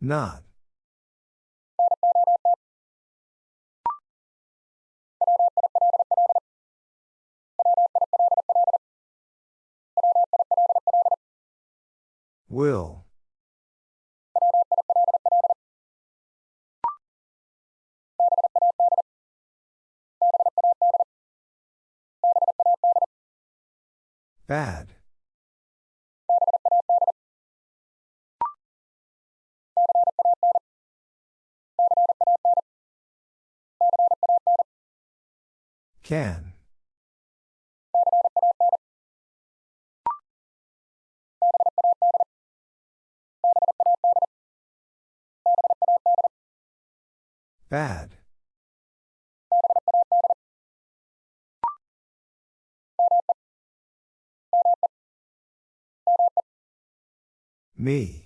Not. Will. Bad. Can. Bad. Me.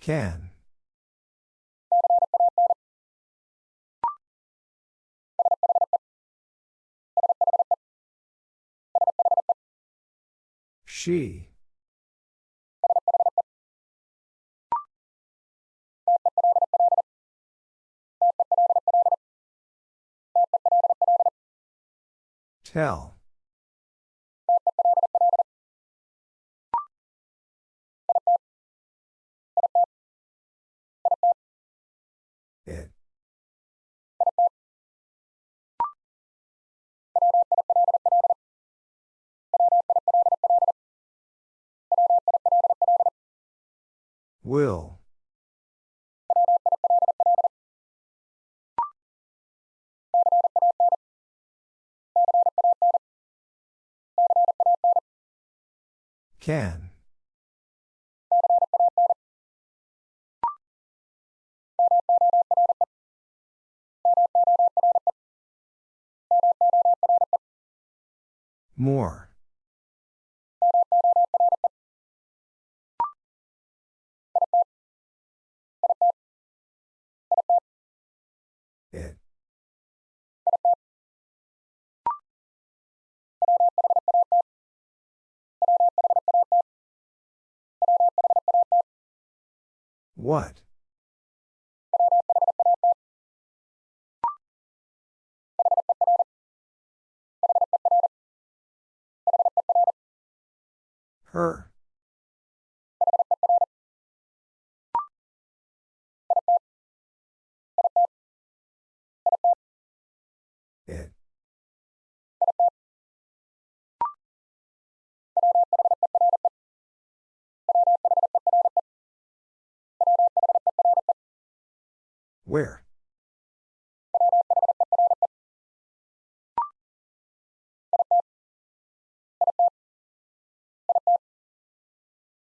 Can. She. Tell. Will. Can. More. What? Her. Where?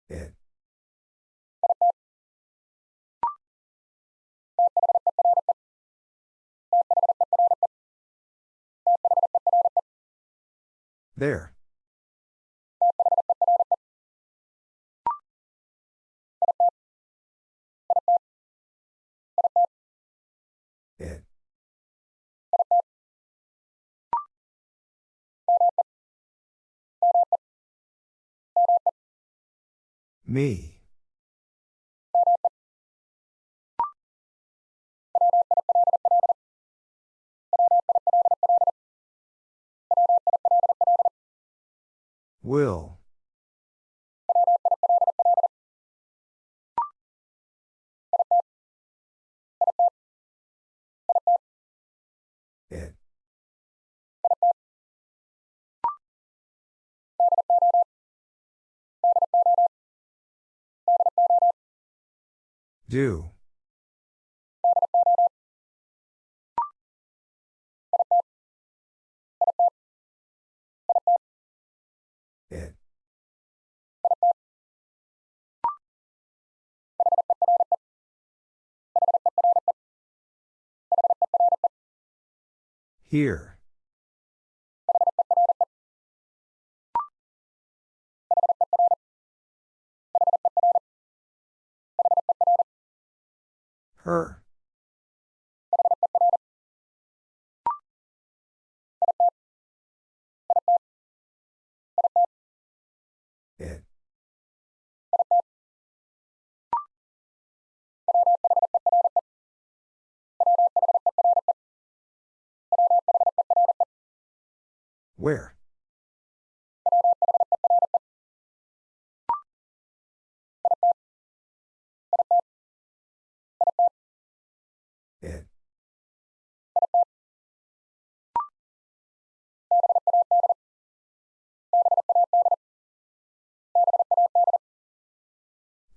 It. There. Me. Will. Do. It. Here. Her. It. Where?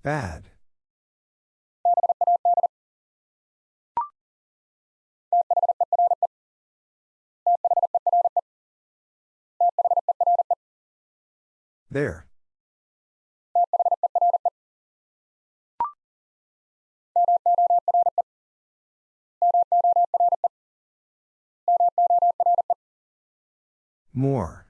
Bad. There. More.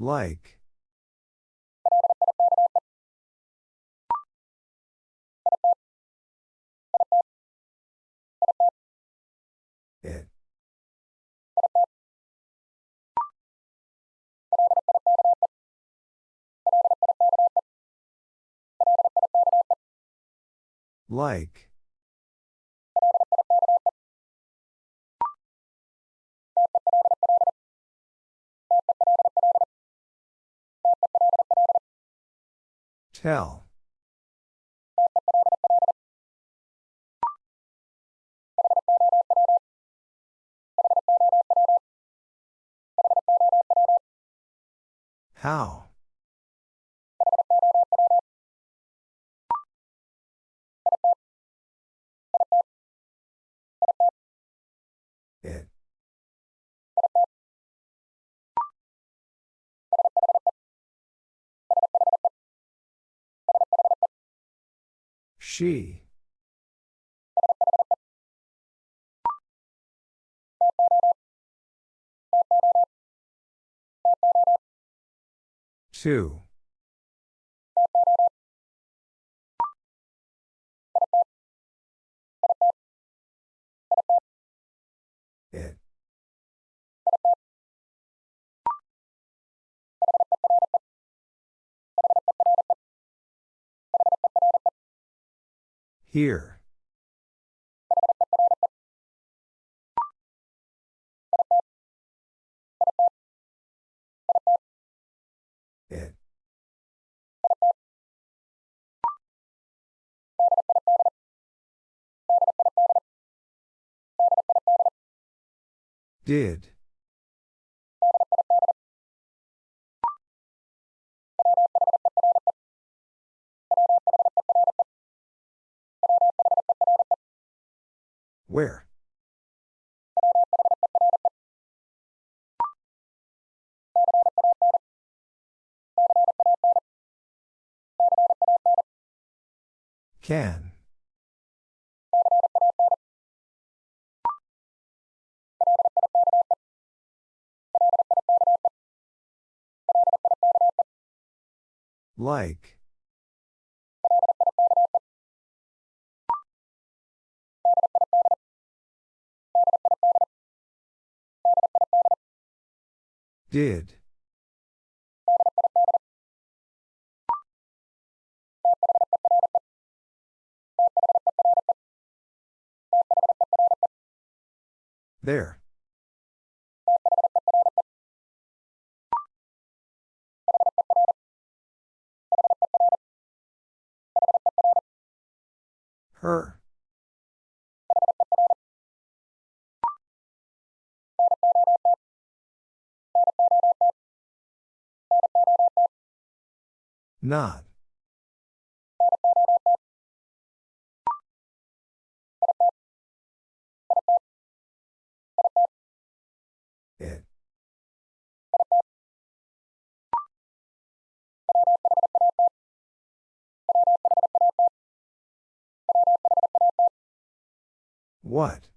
Like. It. Like. Tell. How? She. Two. Here. It. Did. Where? Can. Like. Did. There. Her. Not. It. What?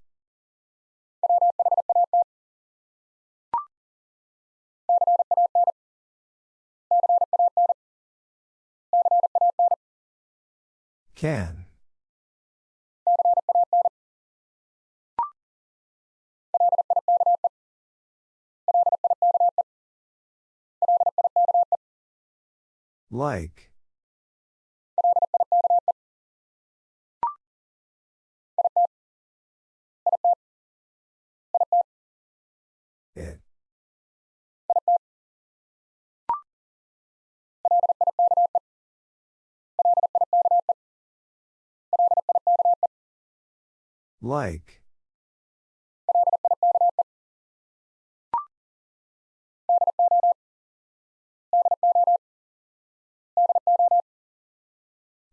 Can. Like. Like.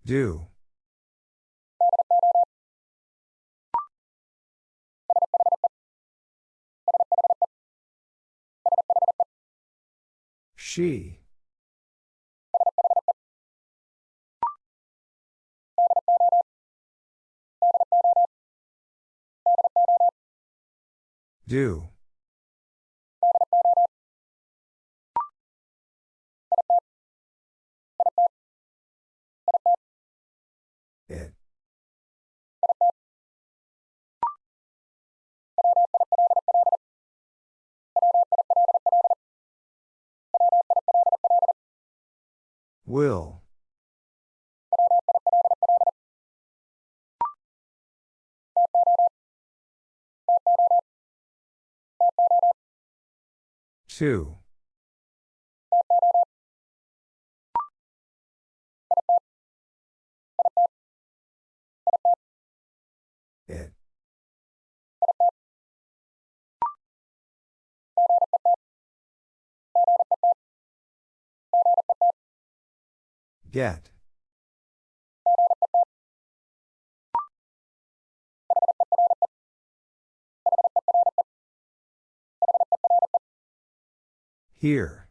Do. She. Do. It. Will. Two. It. Get. Here.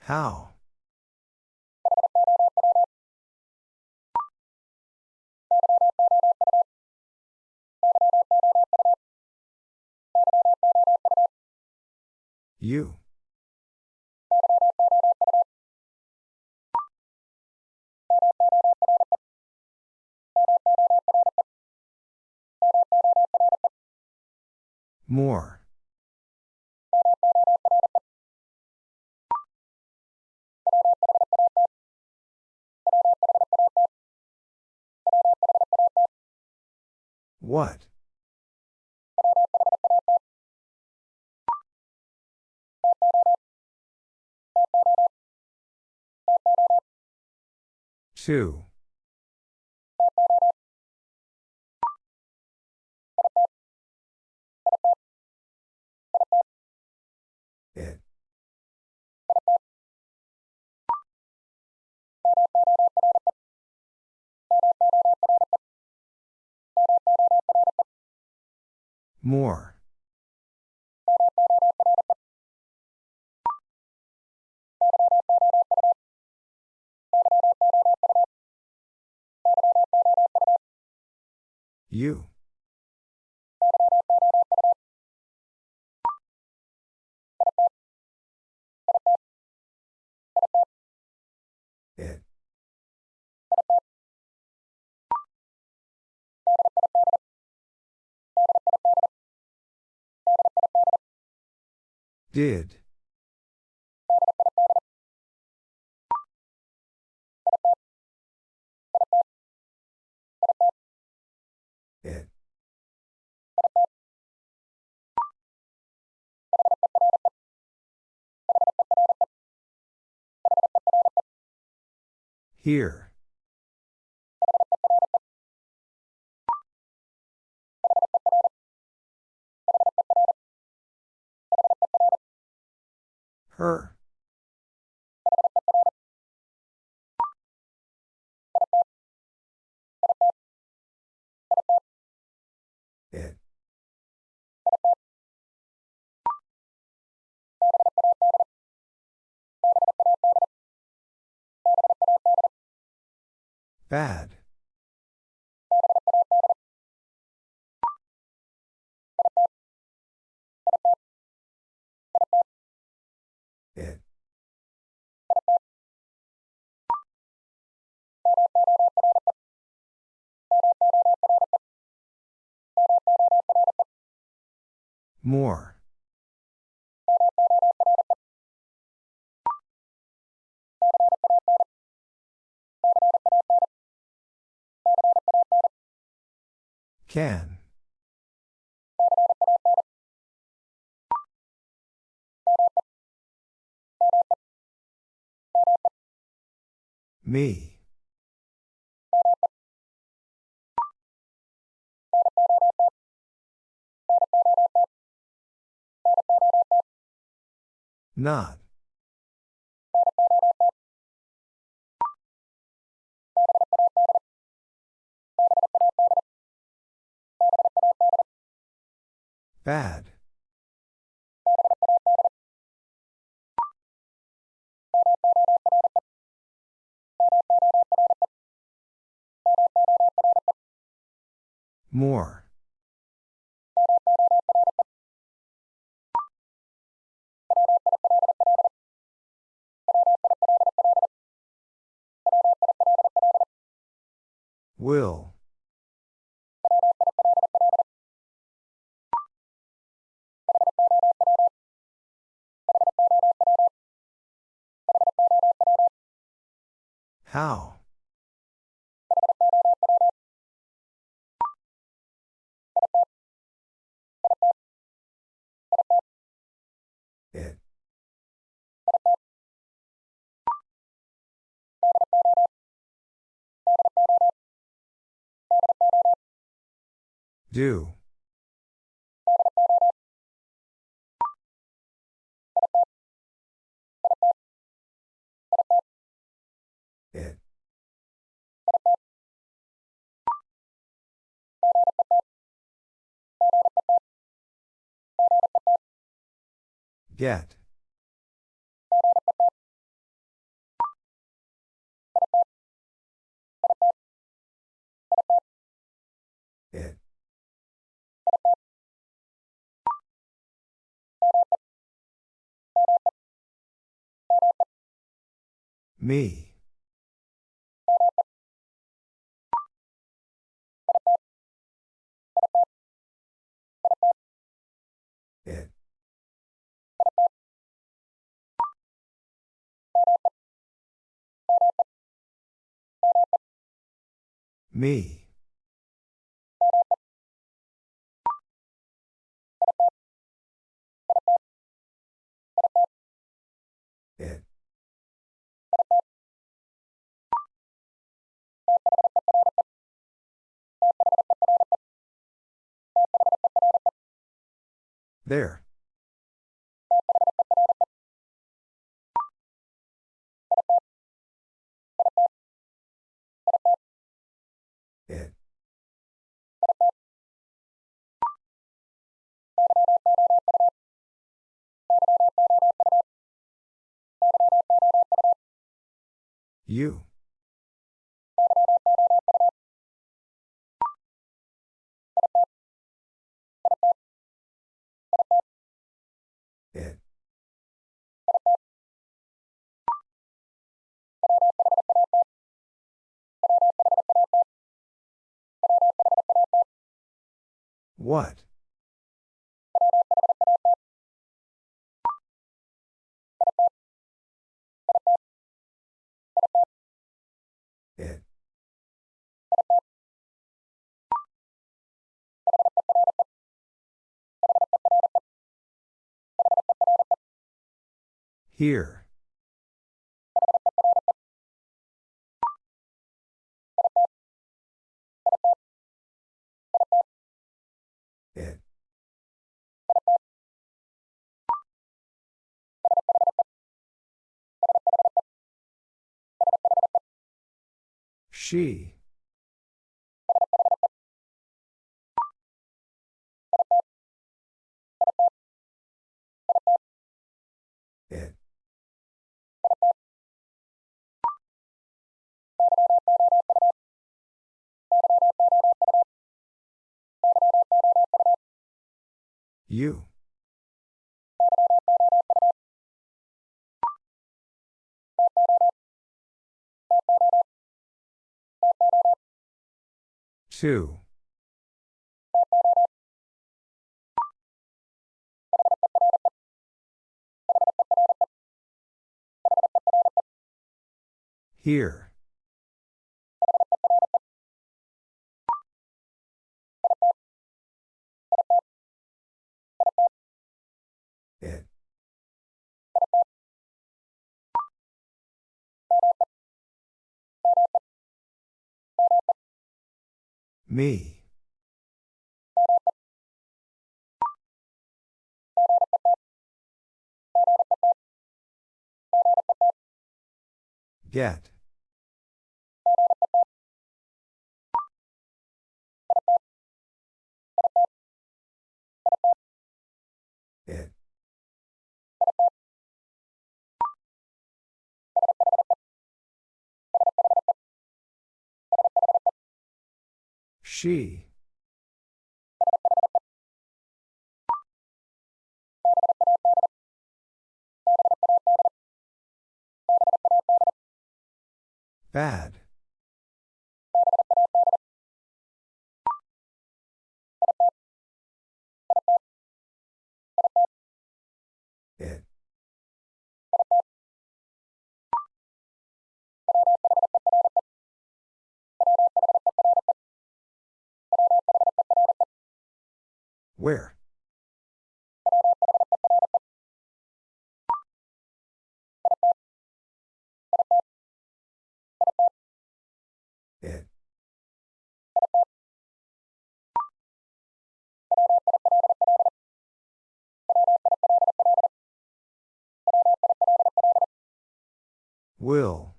How? You. More. What? Two. It. More. You. It. Did. Here. Her. Bad. It. More. Can. Me. Not. Bad. More. Will. How? It. Do. Get. It. Me. Me. It. There. You. It. What? Here. It. She. You. Two. Here. Me. Get. She. Bad. Where? It. Will.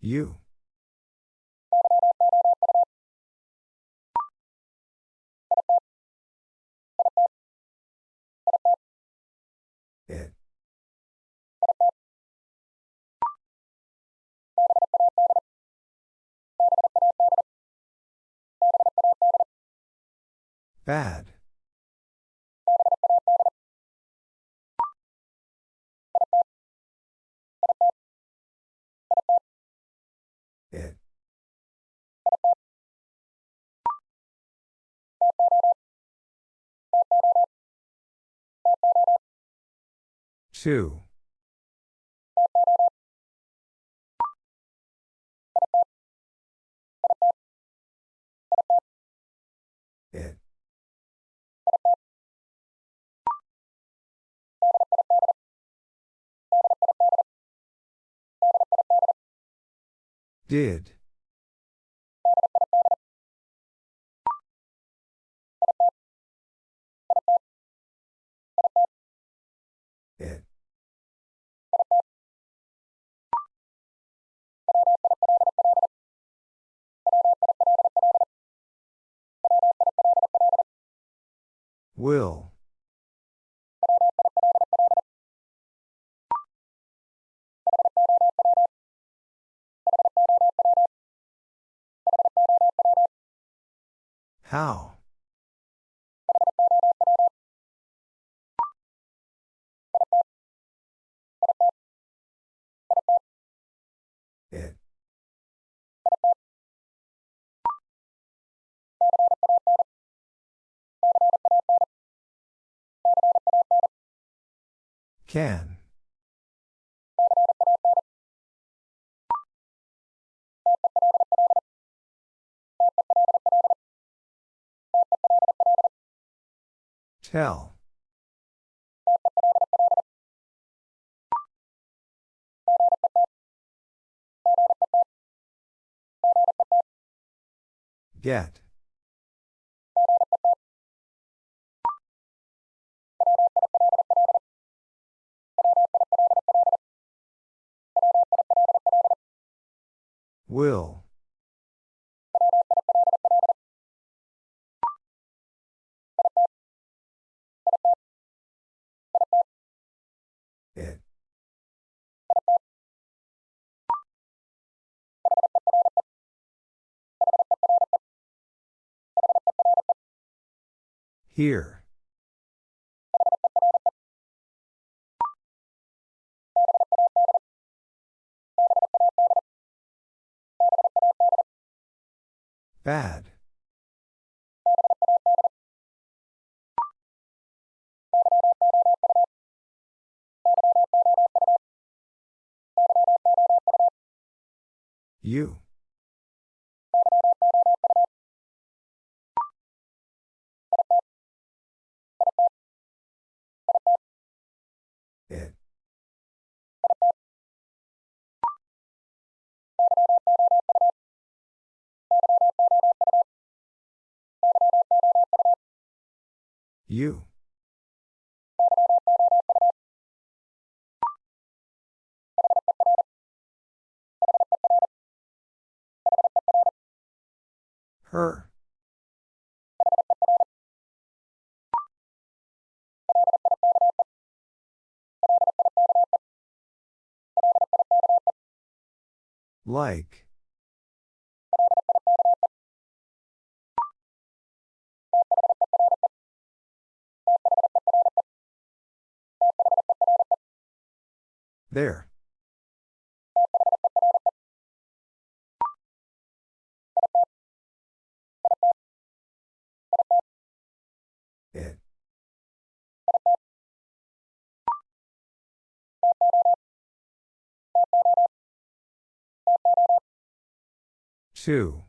You. It. Bad. Two. It. Did. Will. How? Can. Tell. Get. Will. It. Here. Bad. You. It. You. Her. Like. There. It. Two.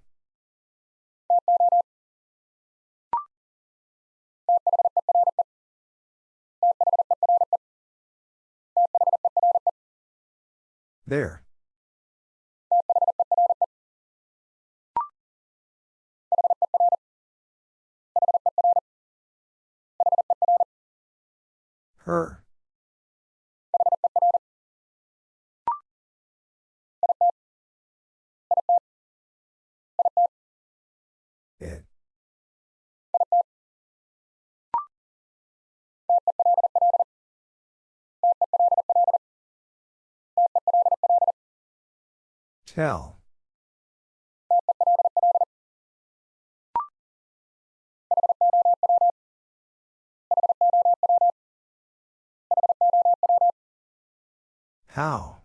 There. Her. Tell. How?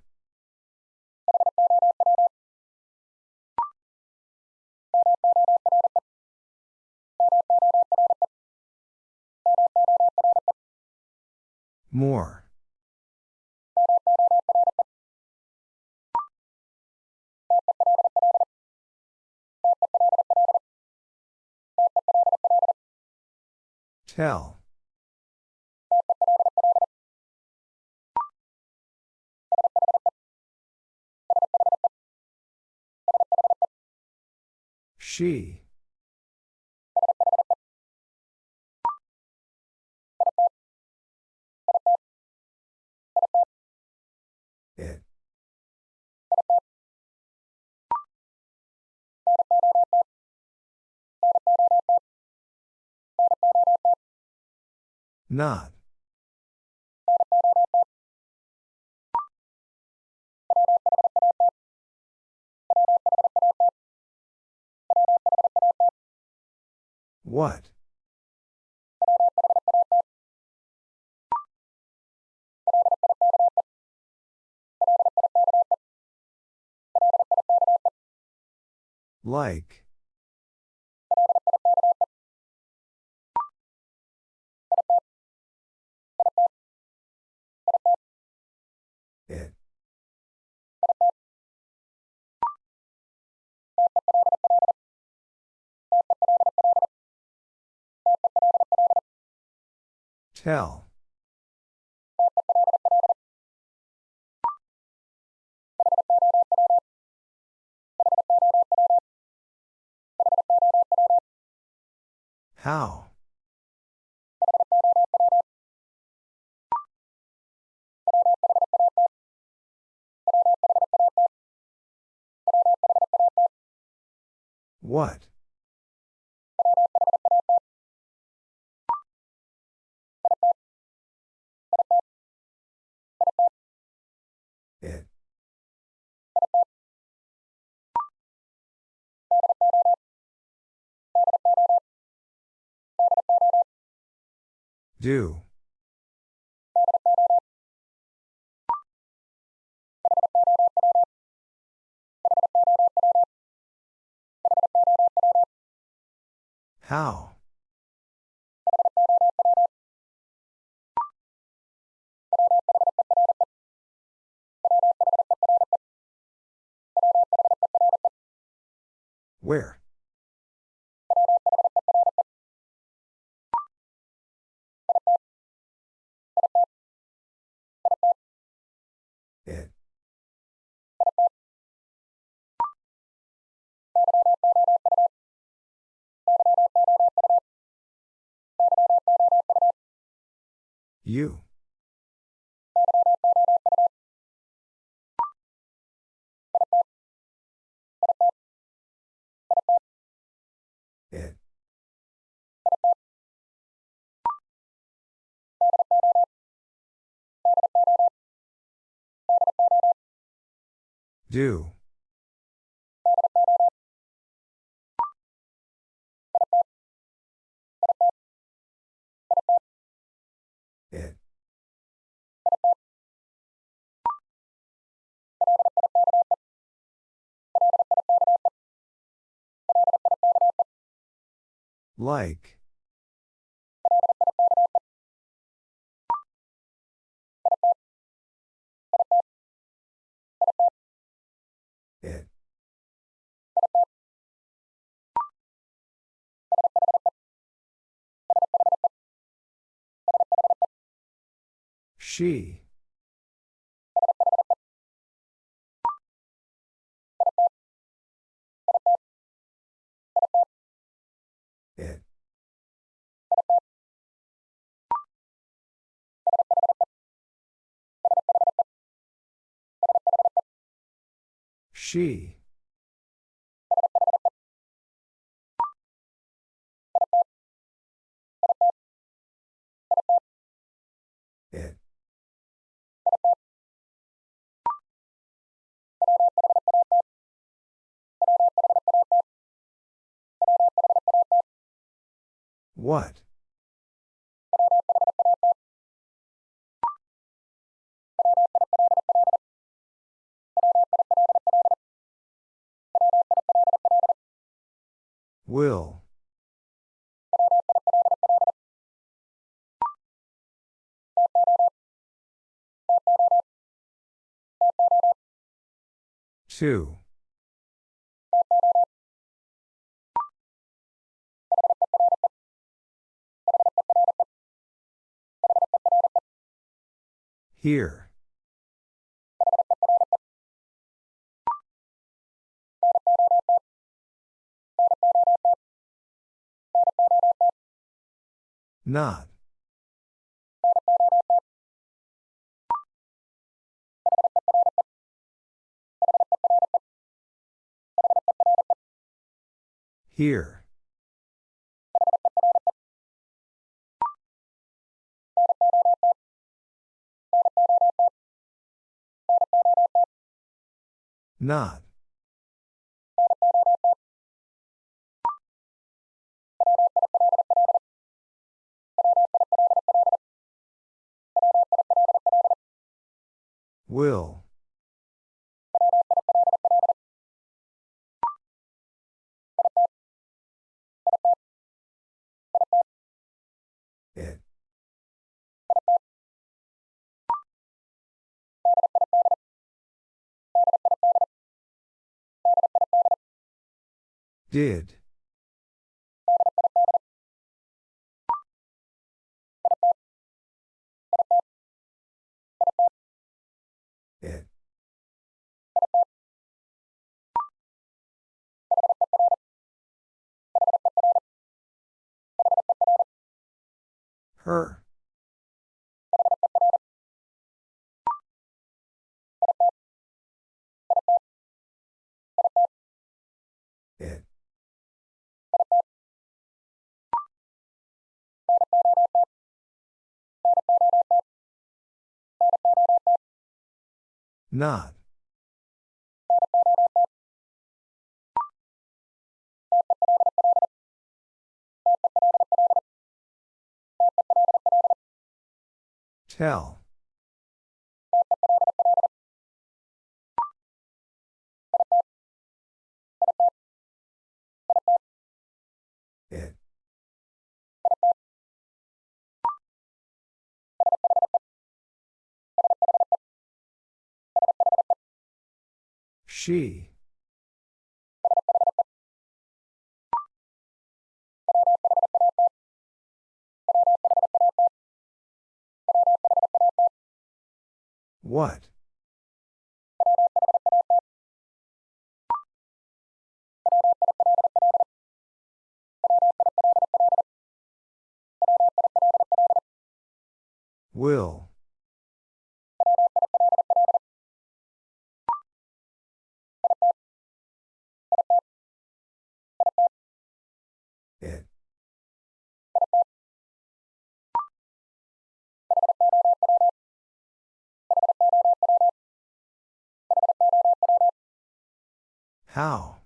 More. Tell. She. Not. What? Like. Tell. How? What? It. Do. How? Where? It. You. Do. It. Like. She. It. She. What? Will. Two. Here. Not. Here. Not. Will. Did. It. Her. Not. Tell. She. What? Will. How?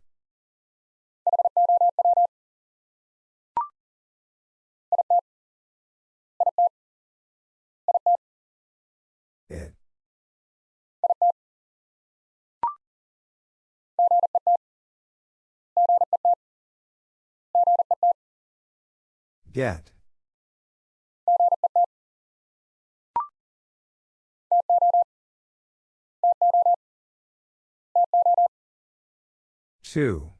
It. Get. Two.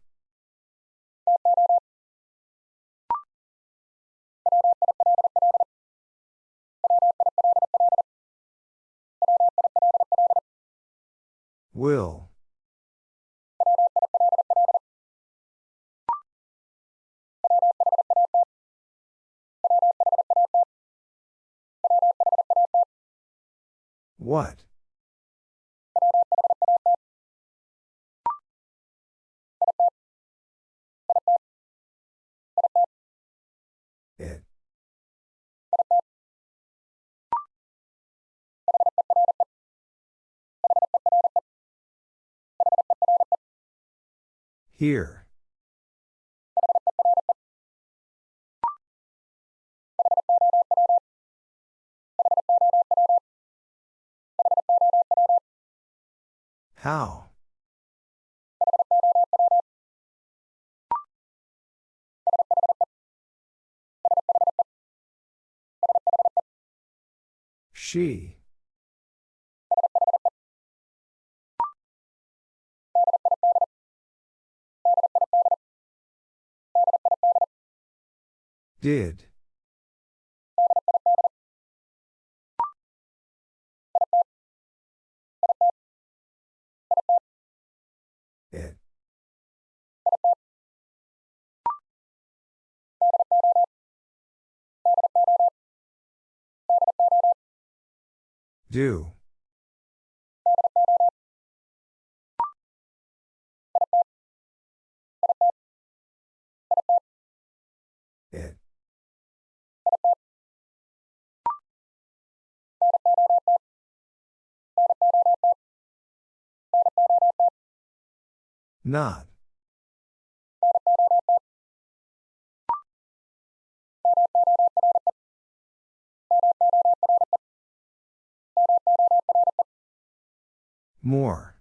Will. What? Here. How? She. Did. It. Do. Not. More.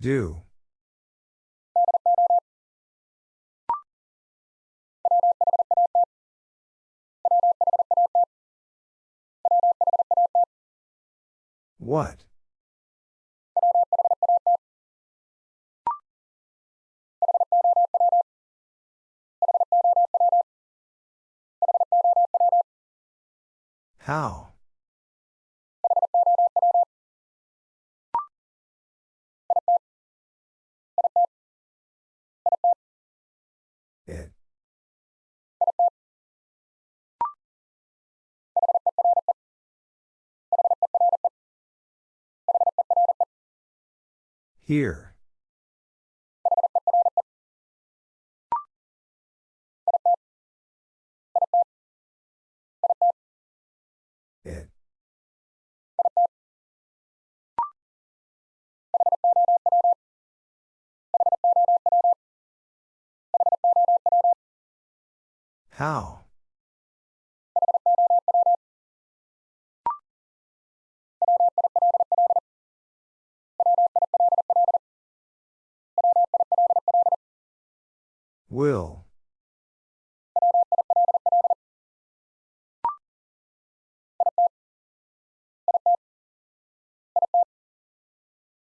Do. What? How? Here. It. How? Will.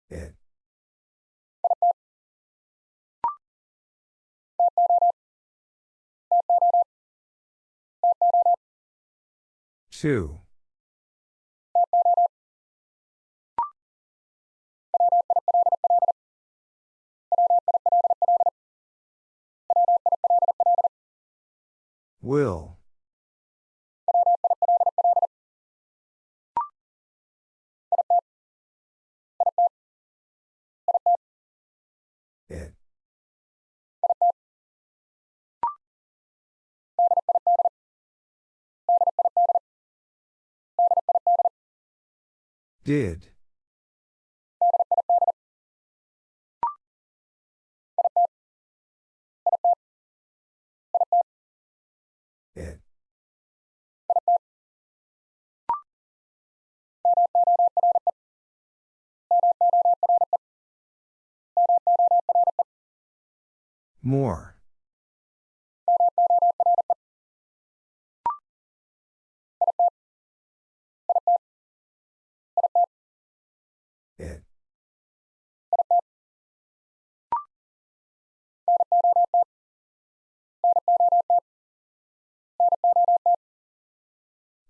It. Two. Will. It. Did. More. It.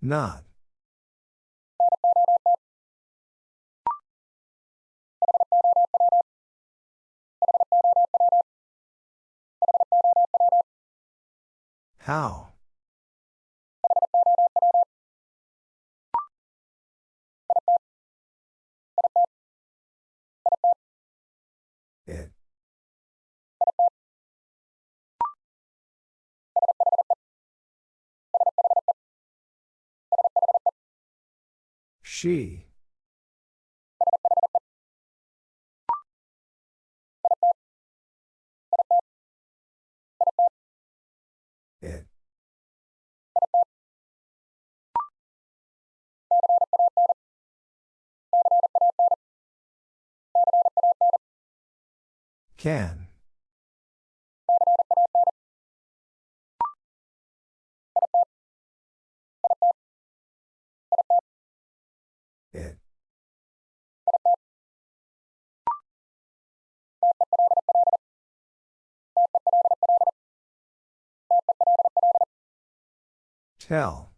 Not. How? It. She. Can. It. Tell.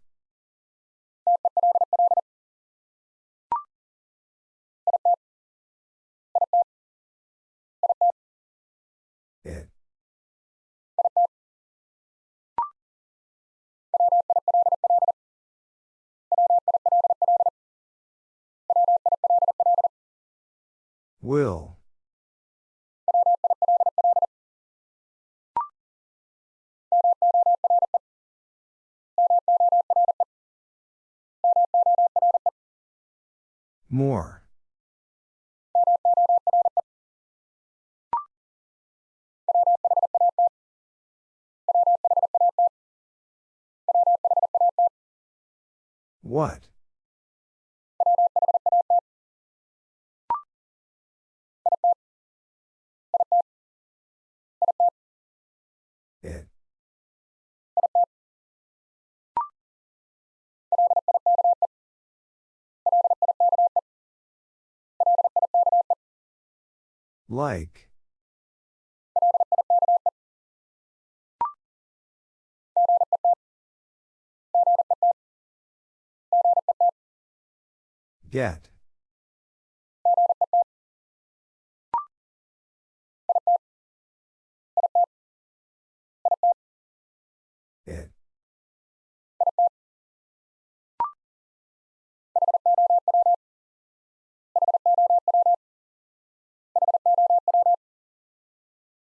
Will. More. What? Like. Get. It.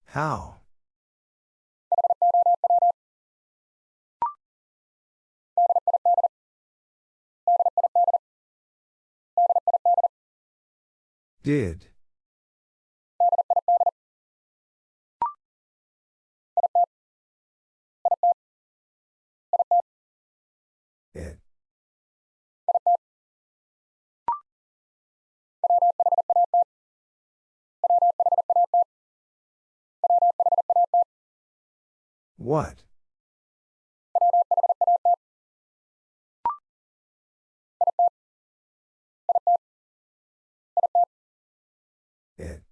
How? Did. What? It.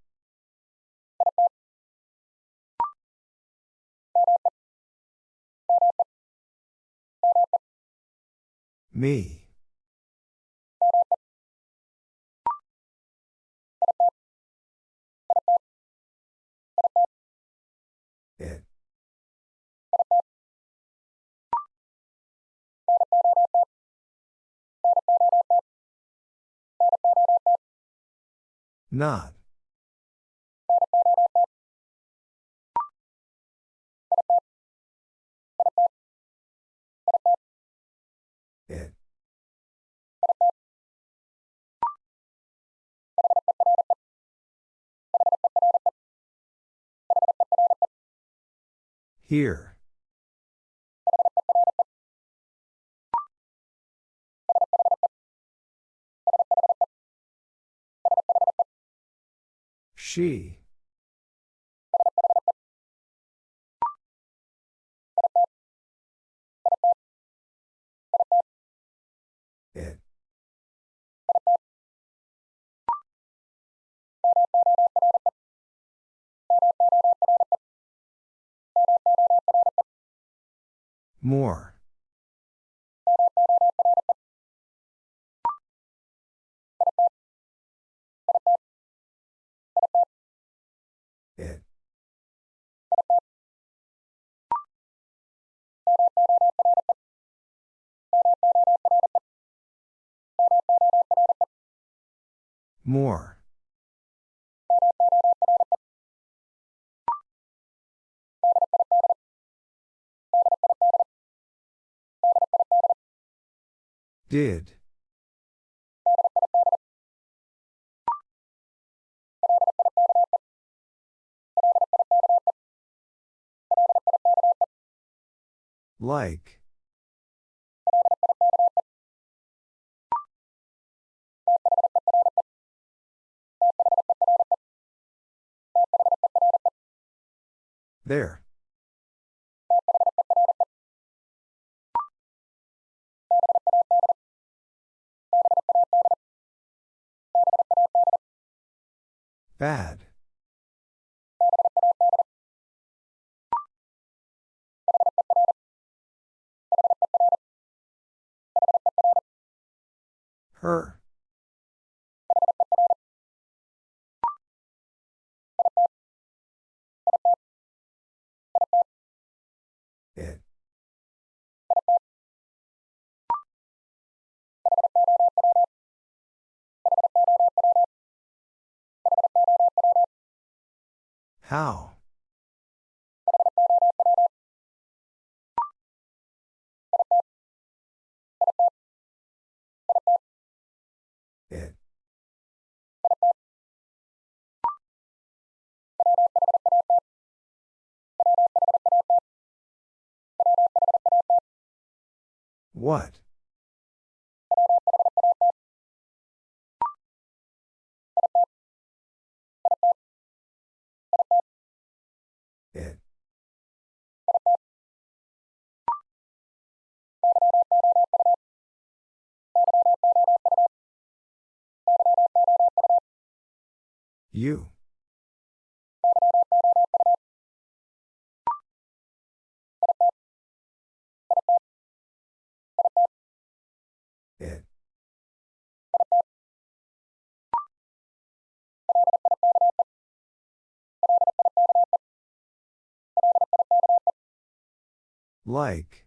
Me. Not. It. Here. She. It. More. More. Did. Like. There. Bad. Her. It. How? What? It. You. Like.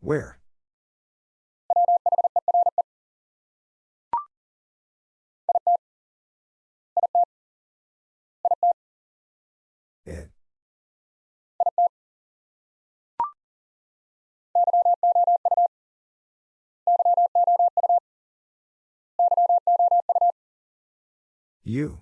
Where? You.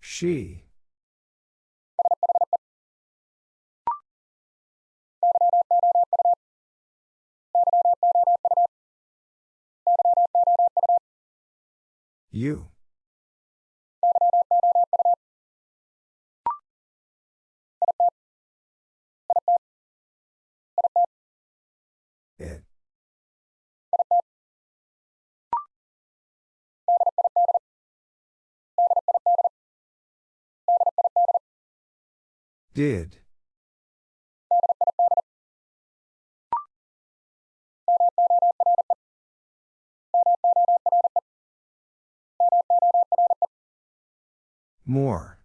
She. You. Did. More.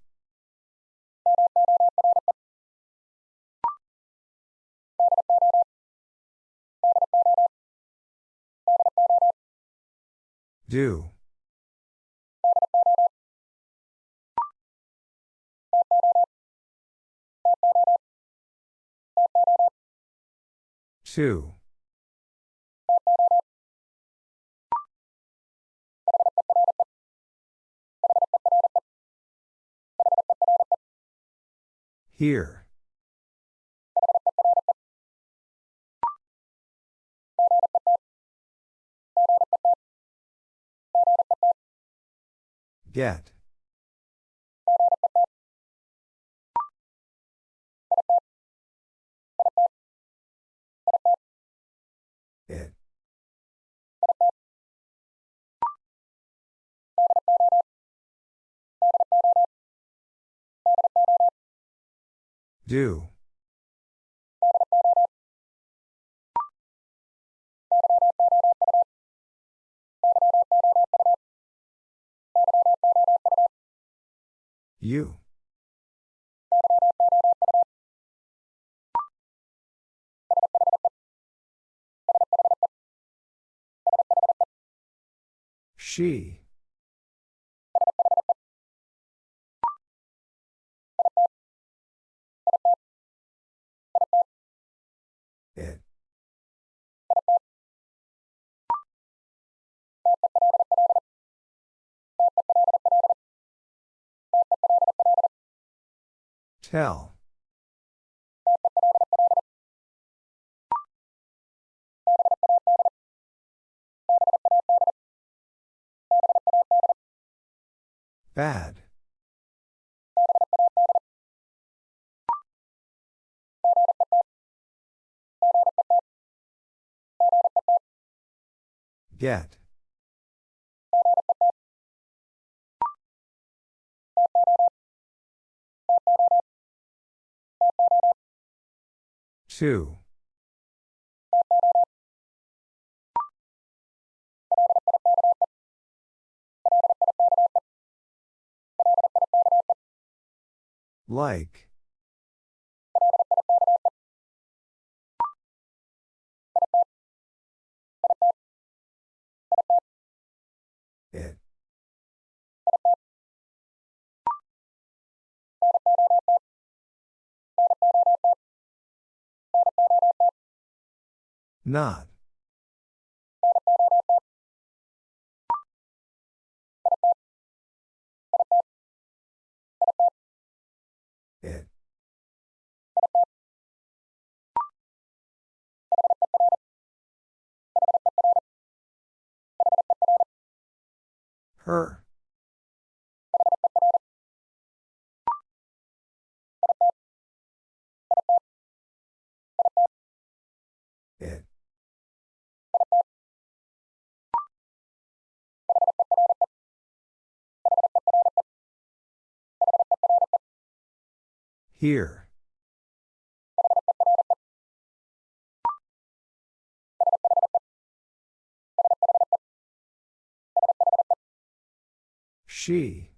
Do. Two. Here. Get. Do. You. She. Tell. Bad. Get. Two. Like. It. Not. It. Her. Here. She.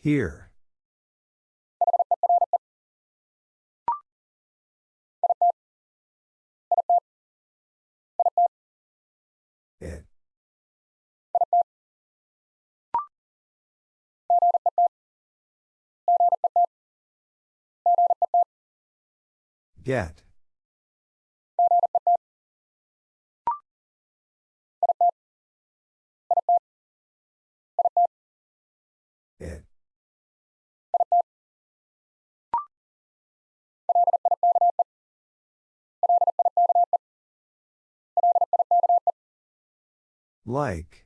Here. It. Get. Like.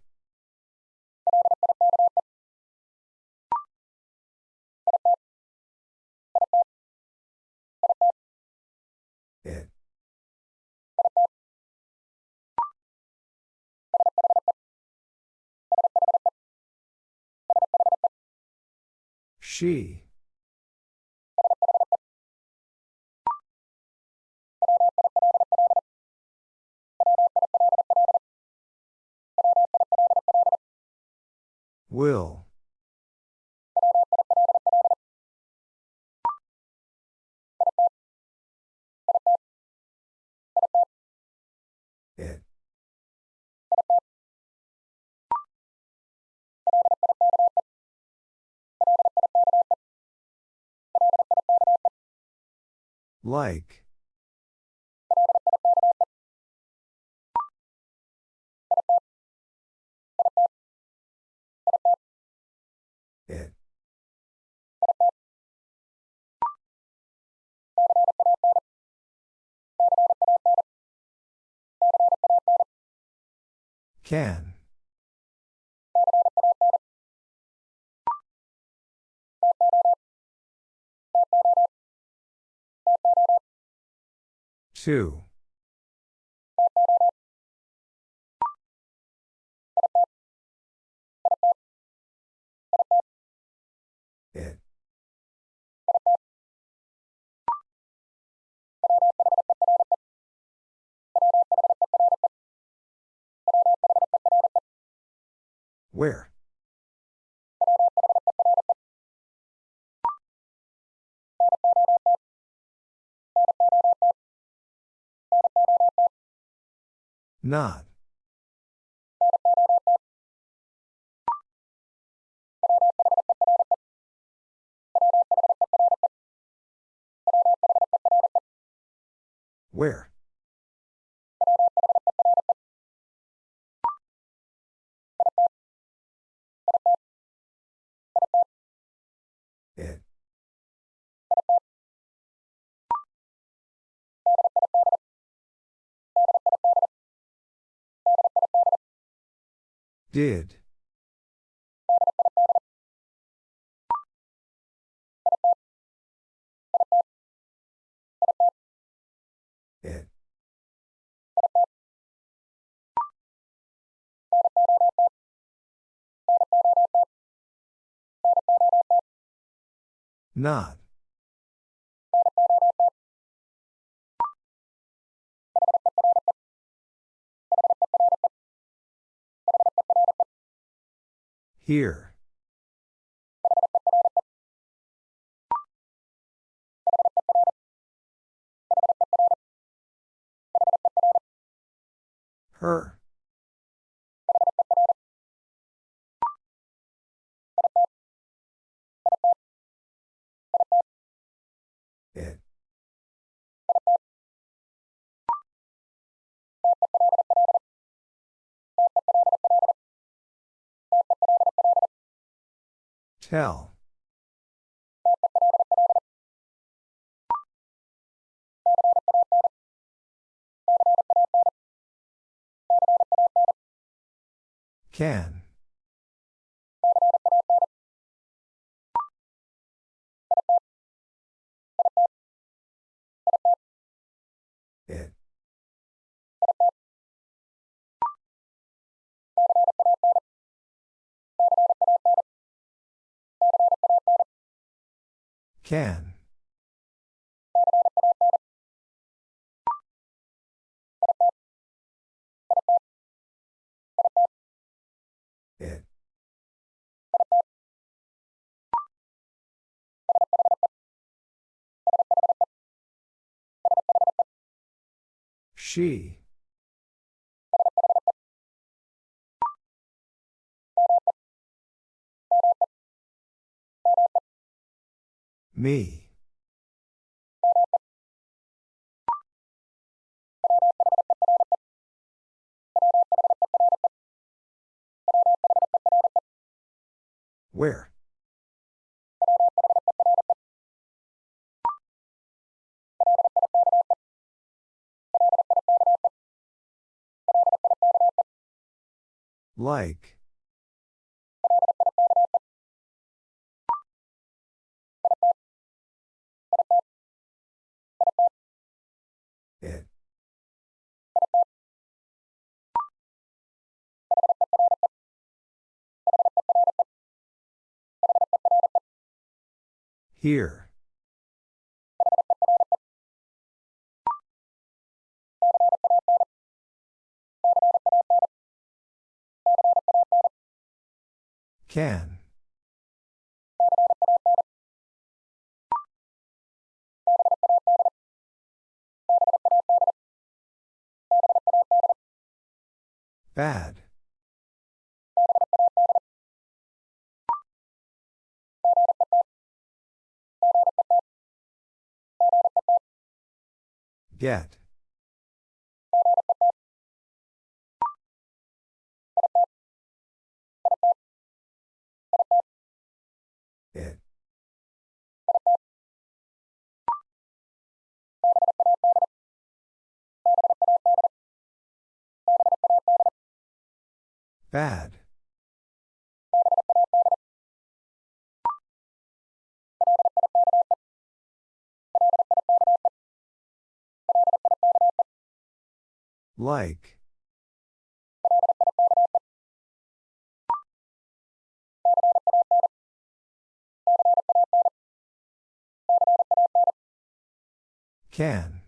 It. She. Will. It. Like. Can. Two. Where? Not. Where? Did. It. Not. Here. Her. Tell. Can. Can. It. She. Me. Where? Like. Here. Can. Bad. Get. It. Bad. Like. Can.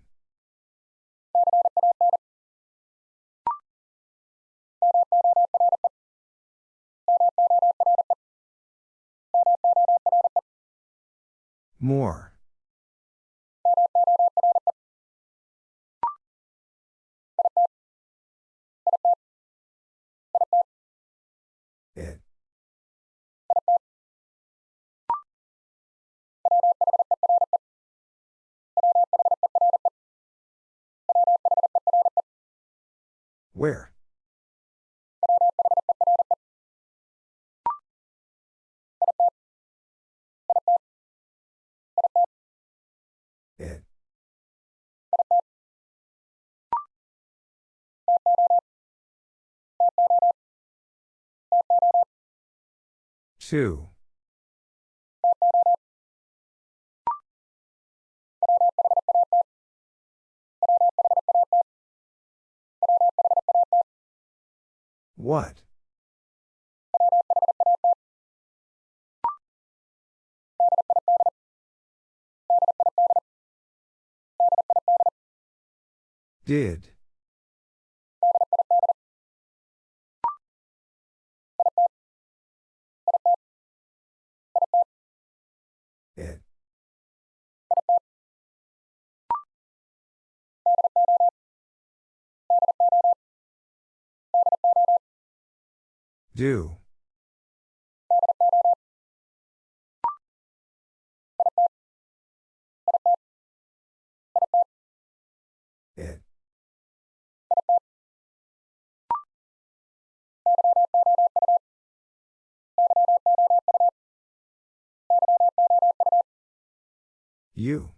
More. Where? It. Two. What? Did. It. Do. It. You.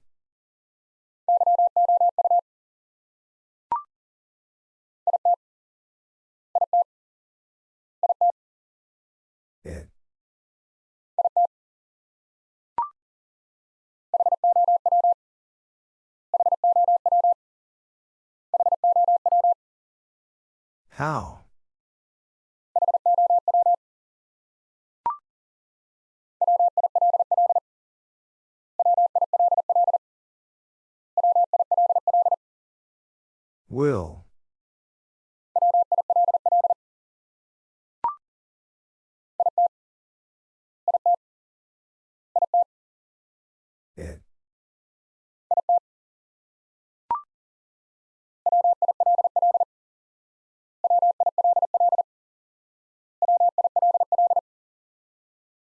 How? Will.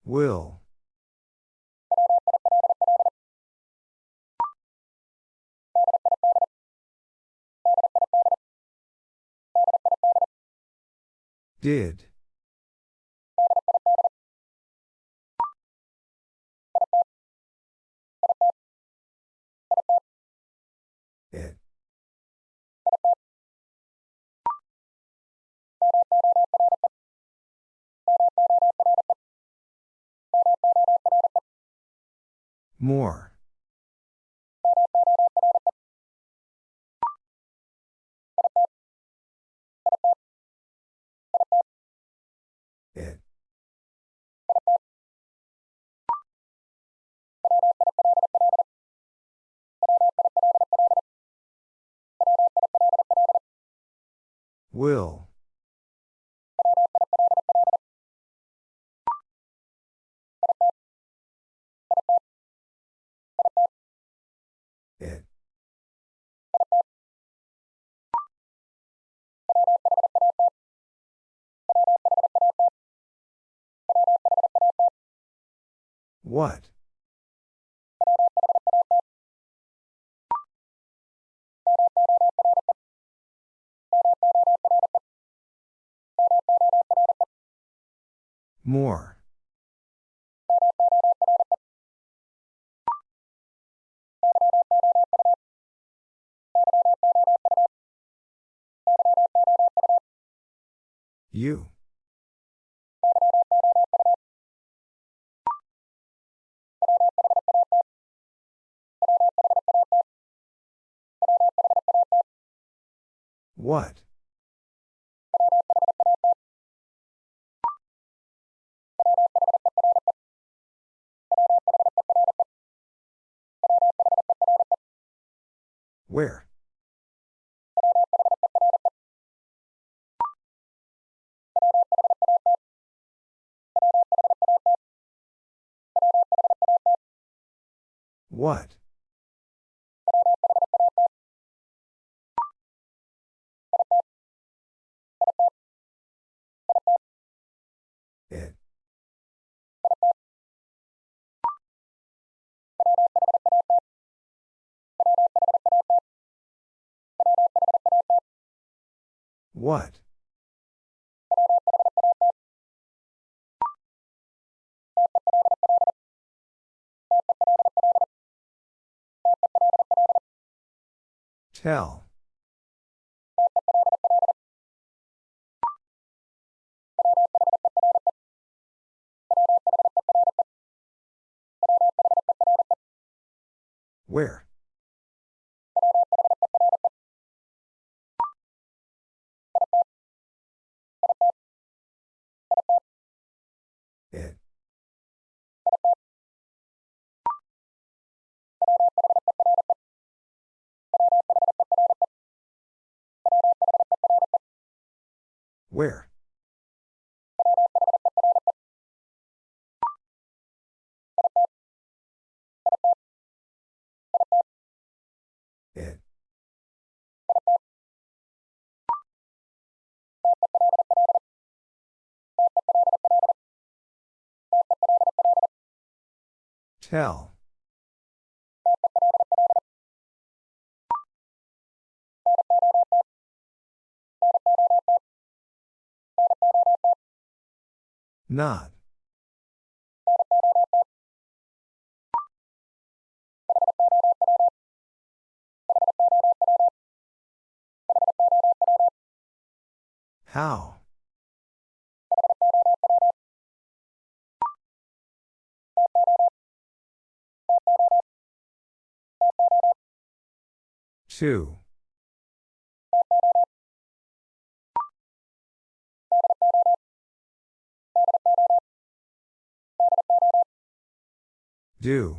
Will. Did. More. It. Will. What? More. You. What? Where? What? It. What? Tell. Where? Where? It. Tell. Not. How? Two. Do.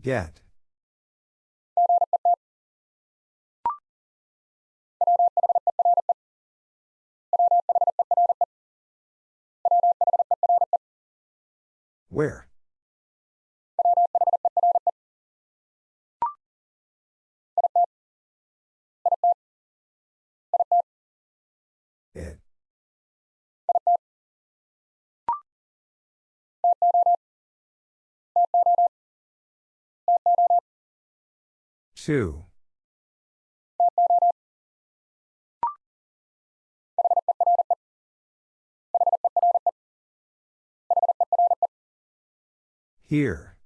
Get. Where? Two. Here.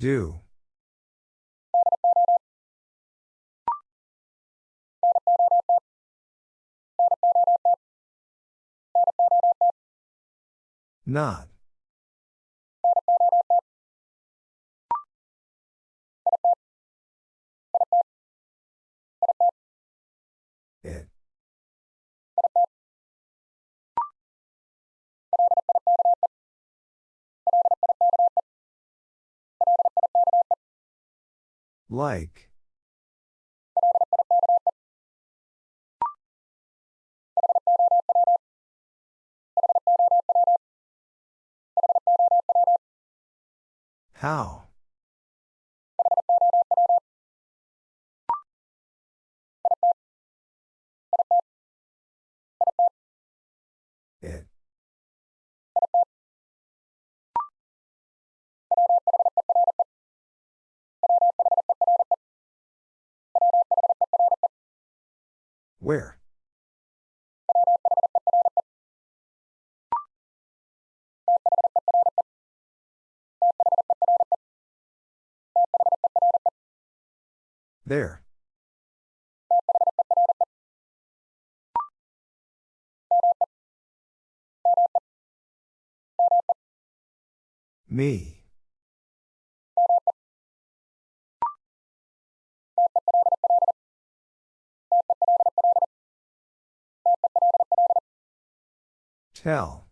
Do. Not. It. Like. How? It. Where? There. Me. Tell.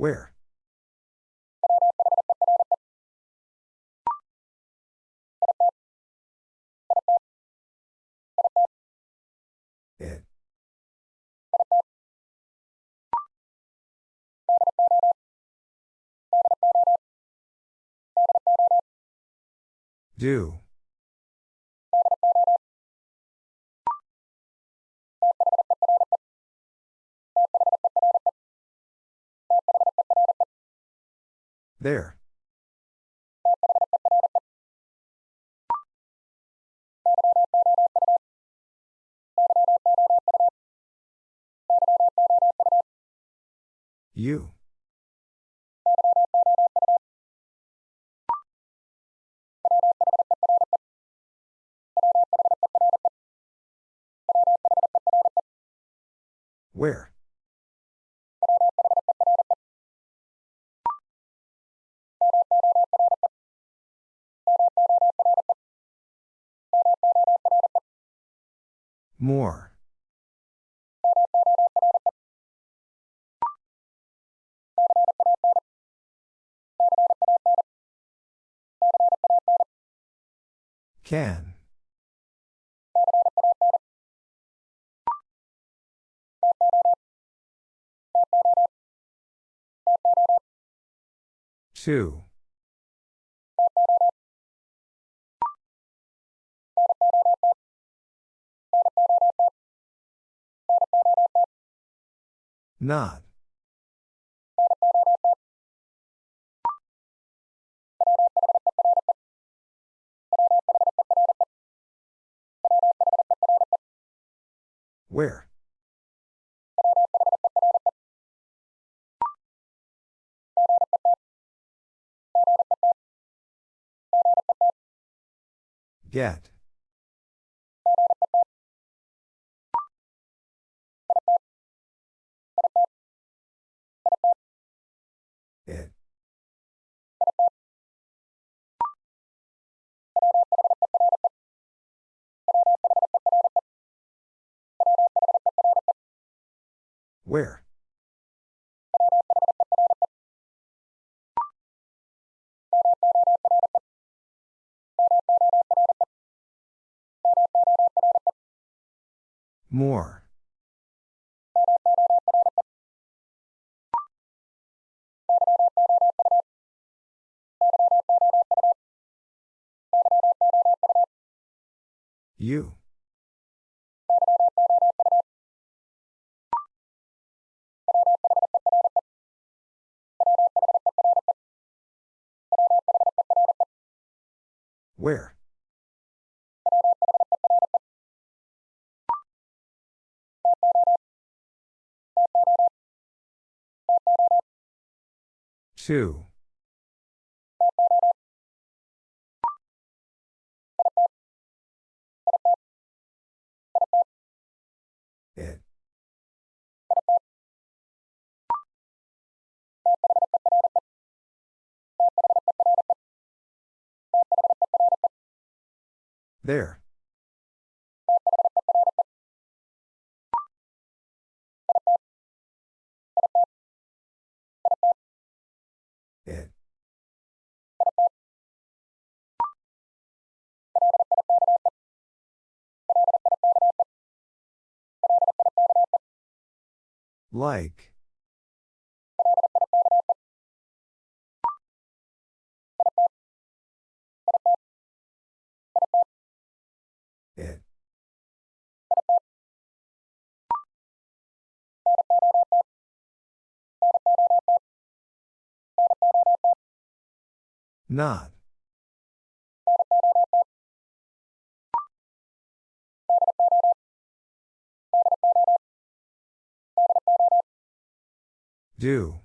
Where? It. Do. There. You. Where? More. Can. Two. Not. Where? Get. Where? More. You. Where? Two. There. It. Like. Not. Do.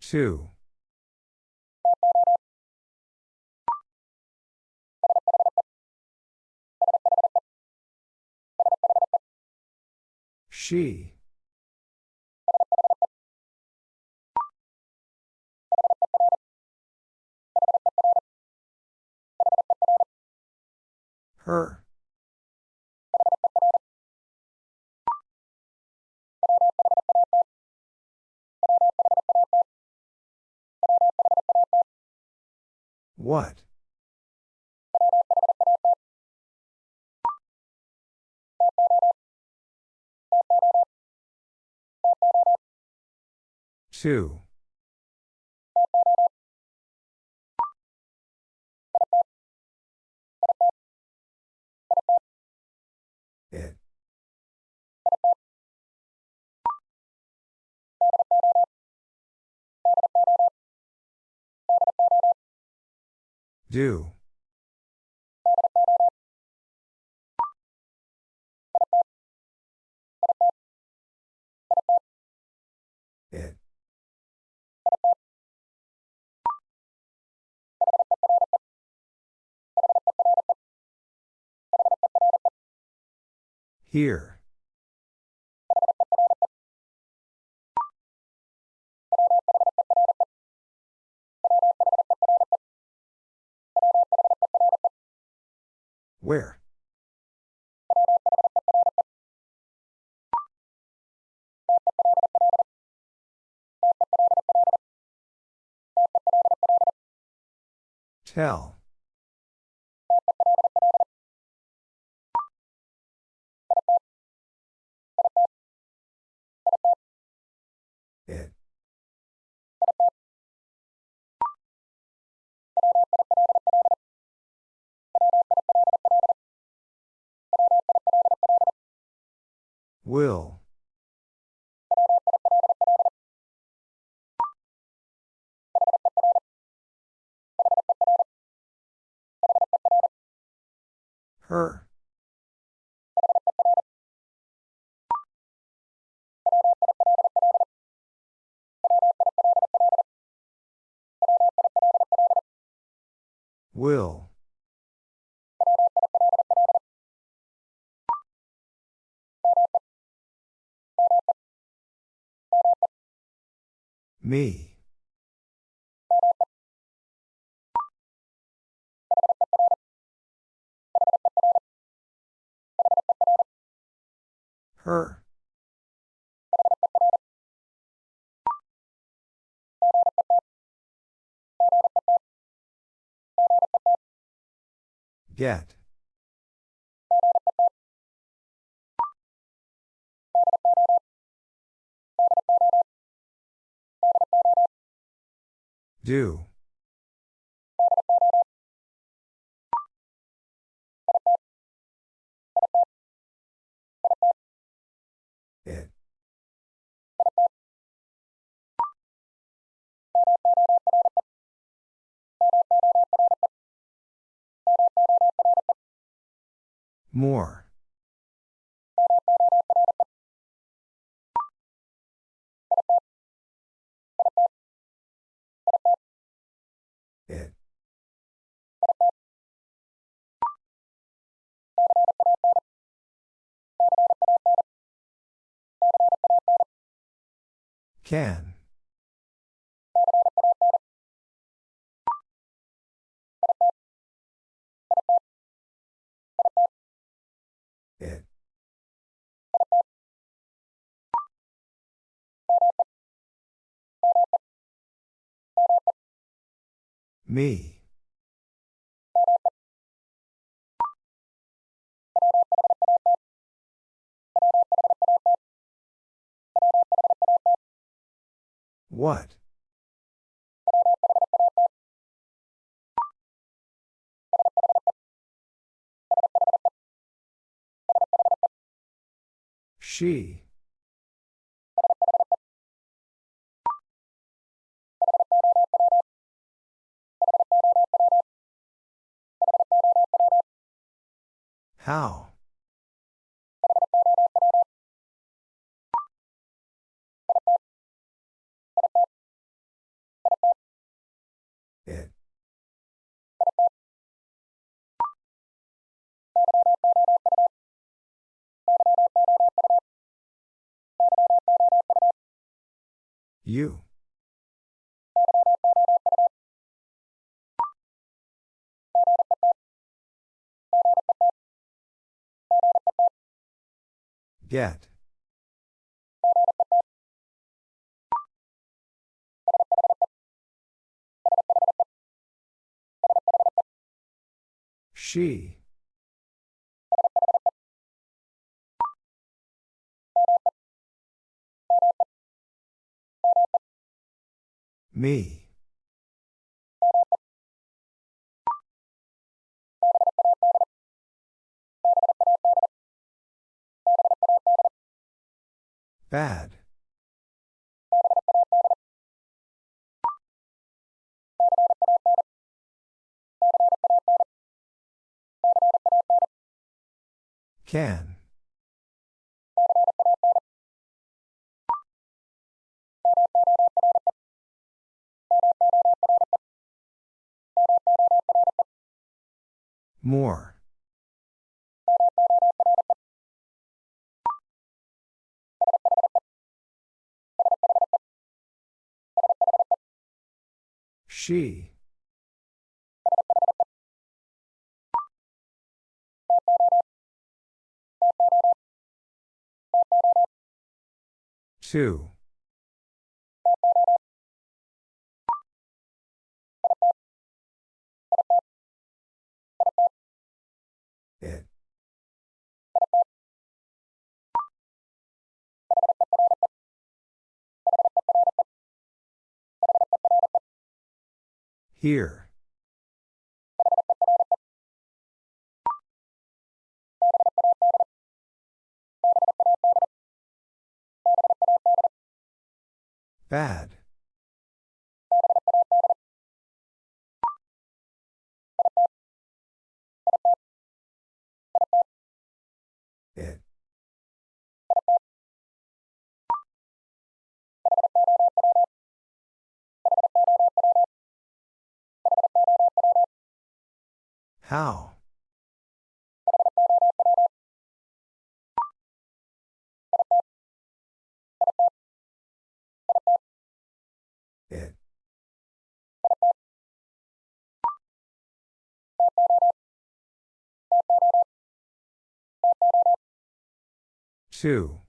Two. She. Her. What? Two. It. Do. Here. Where? Tell. Will. Her. Will. Me. Her. Get. Do. It. More. Can. It. Me. What? She. How? You. Get. She. Me. Bad. Can. More. She. Two. Here. Bad. How? It. Two.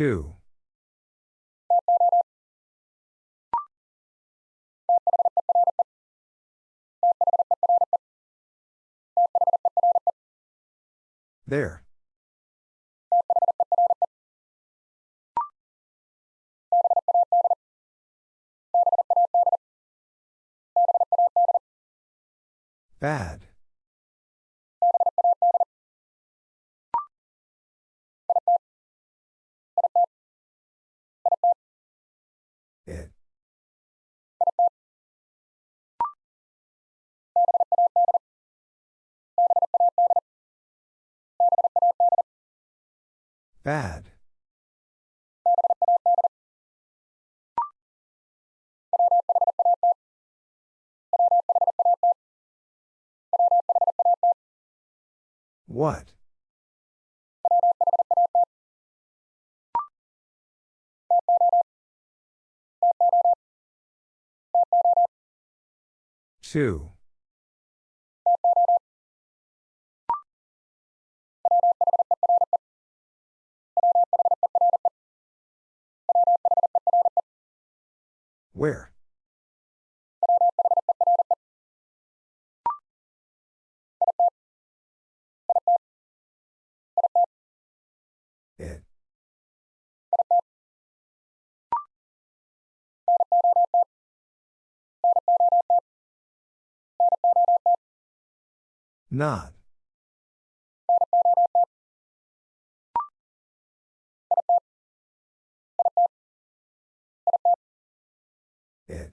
Two. There. Bad. Bad. What? Two. Where? It. Not. It.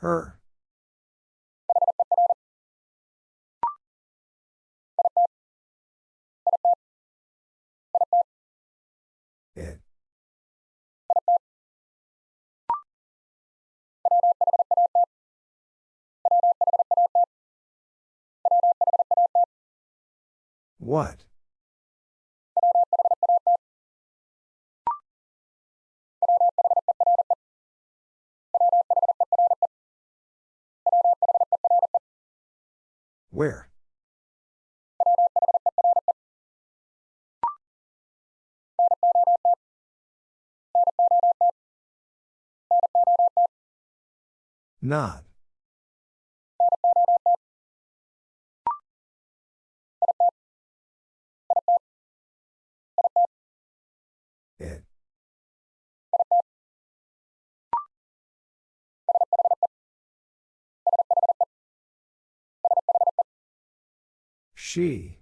Her. It. What? Where? Not. She.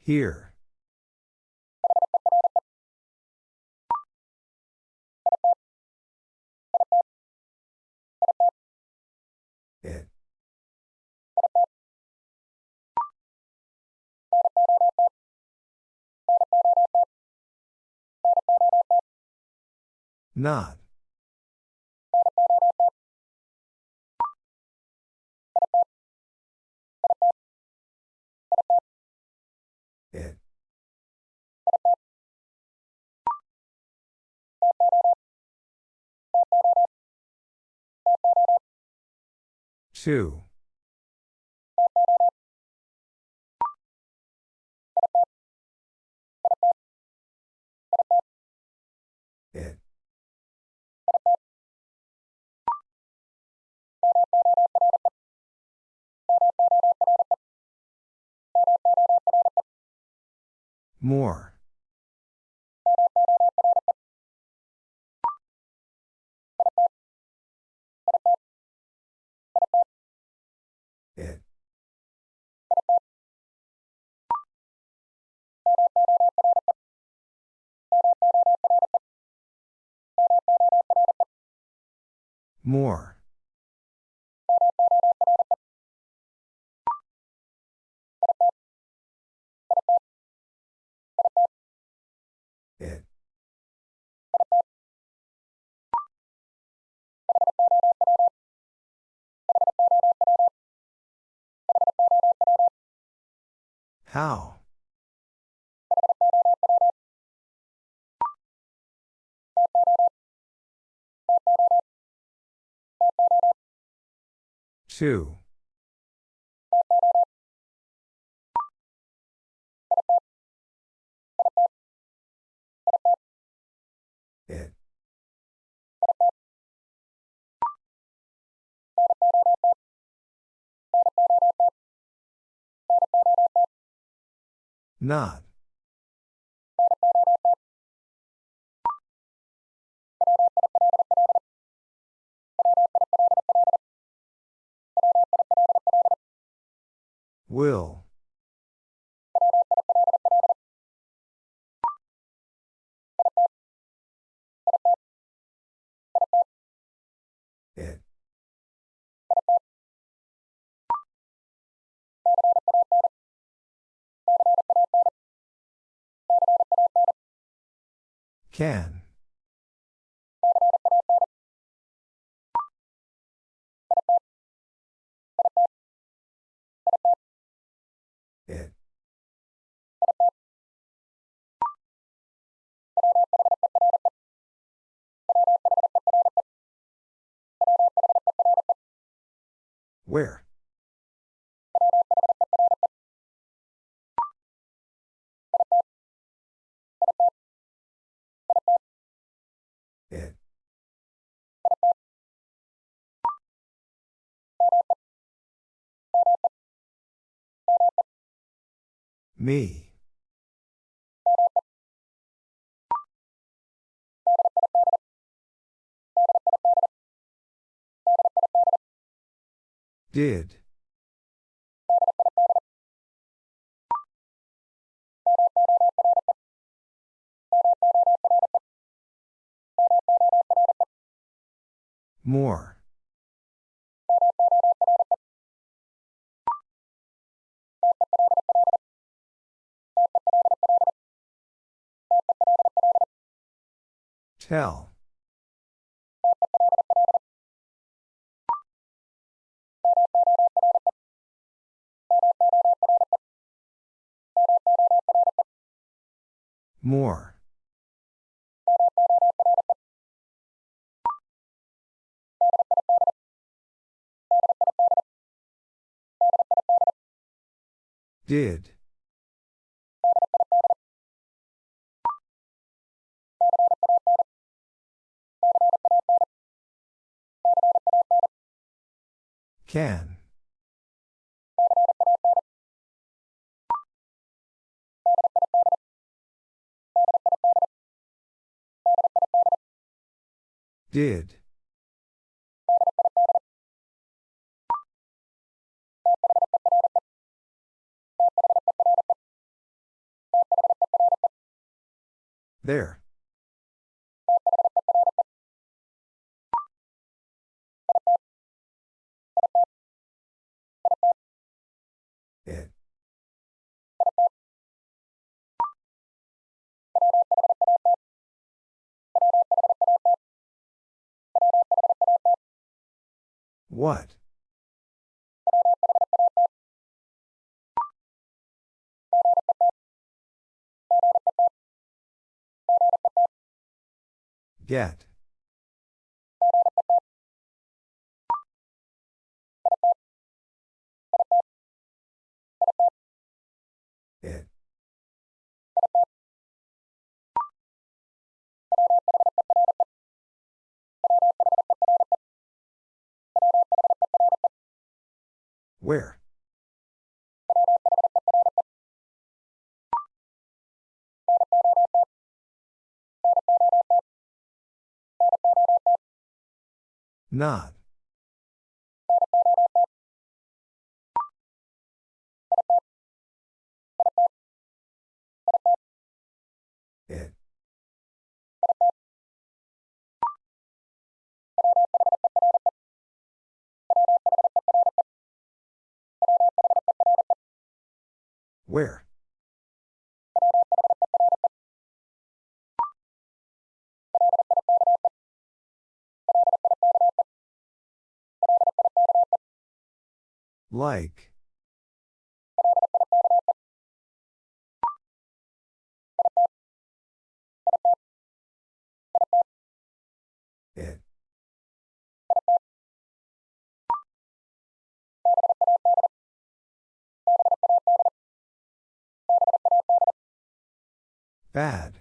Here. Not. It. Two. More. It. More. How? Two. Not. Will. Can. It. Where? Me. Did. More. Tell. More. Did. Can. Did. There. What? Get. Where? Not. Where? Like. Bad.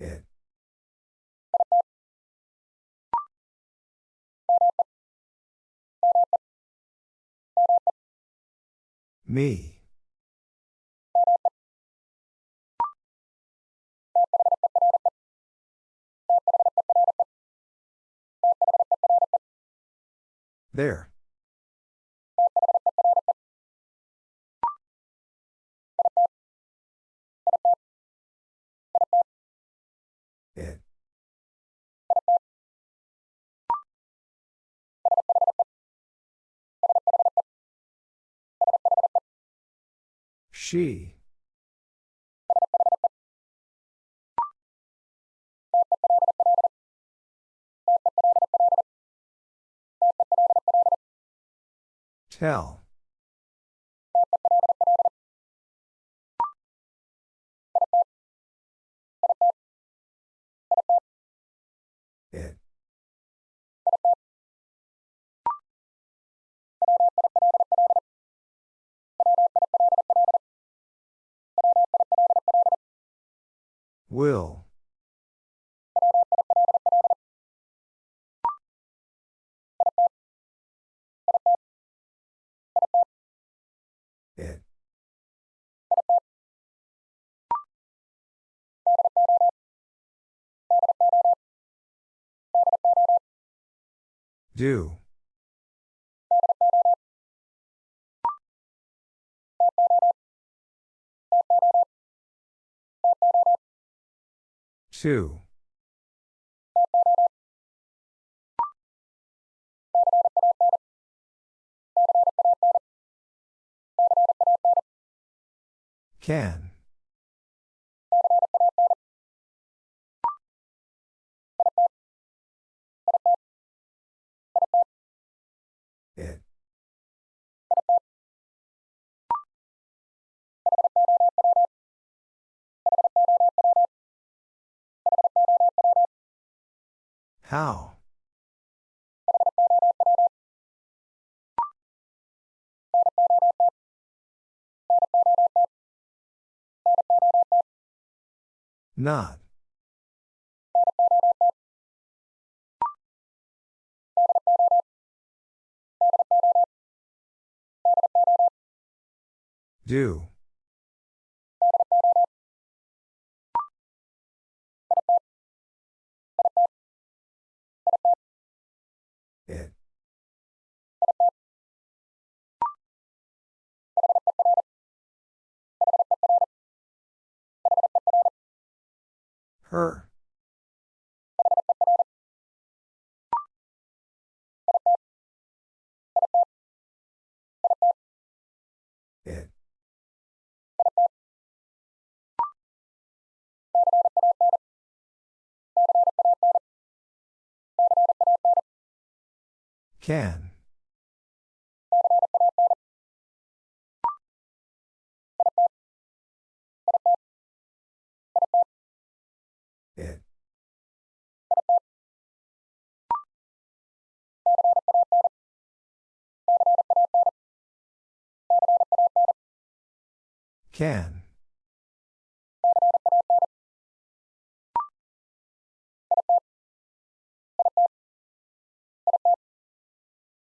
It. Me. There. It. She. Tell. It. Will. Do. Two. Can. How? Not. Do. Her. It. Can. Can.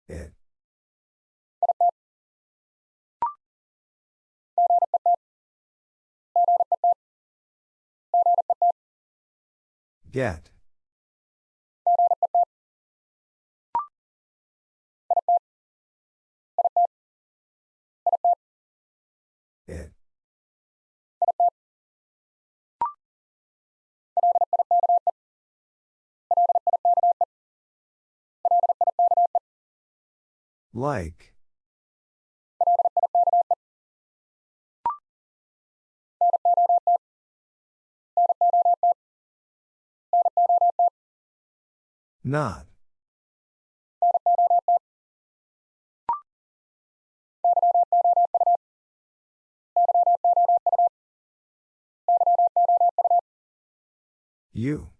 It. Get. Like. Not. You.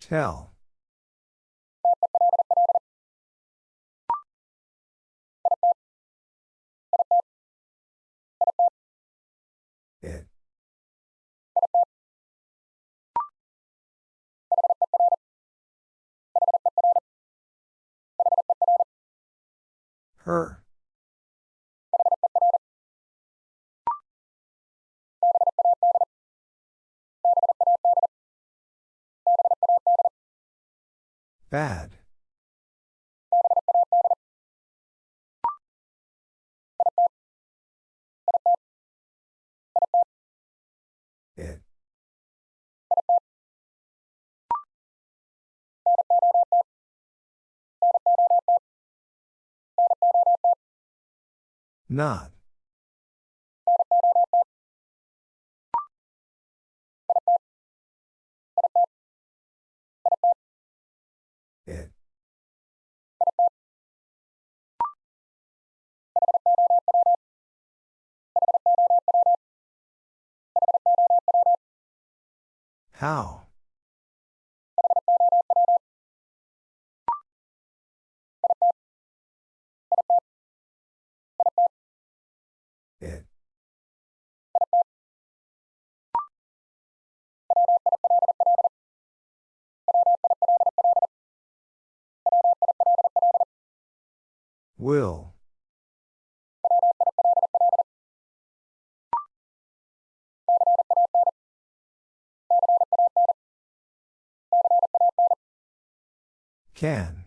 Tell. It. Her. Bad. It. Not. How? It. Will. Can.